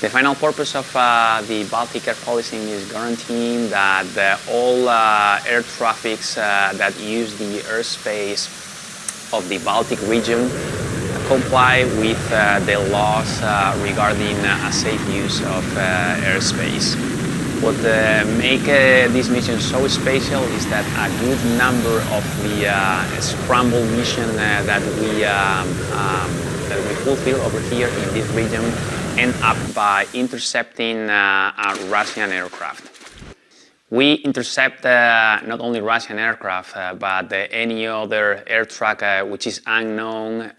The final purpose of uh, the Baltic air policing is guaranteeing that uh, all uh, air traffics uh, that use the airspace of the Baltic region comply with uh, the laws uh, regarding a safe use of airspace. What makes this mission so special is that a good number of the scramble mission that we um, um, that we fulfill over here in this region end up by intercepting uh, a Russian aircraft. We intercept uh, not only Russian aircraft, uh, but any other air track which is unknown